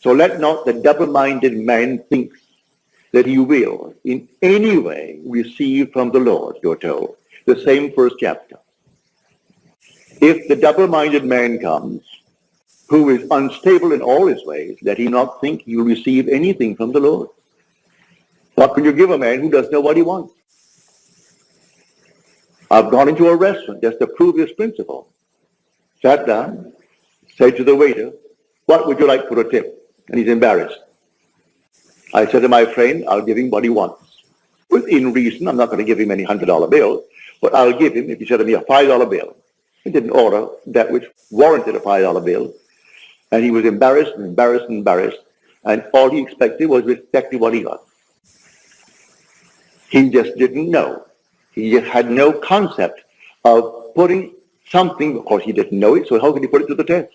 So let not the double-minded man think that he will in any way receive from the Lord, you're told. The same first chapter. If the double-minded man comes, who is unstable in all his ways, let he not think he'll receive anything from the Lord. What can you give a man who doesn't know what he wants? I've gone into a restaurant just to prove this principle. Sat down, said to the waiter, what would you like for a tip? And he's embarrassed. I said to my friend, I'll give him what he wants. Within reason, I'm not going to give him any $100 bill, but I'll give him, if he said to me, a $5 bill. He didn't order that which warranted a $5 bill. And he was embarrassed and embarrassed and embarrassed. And all he expected was exactly what he got. He just didn't know. He just had no concept of putting something, of course he didn't know it, so how could he put it to the test?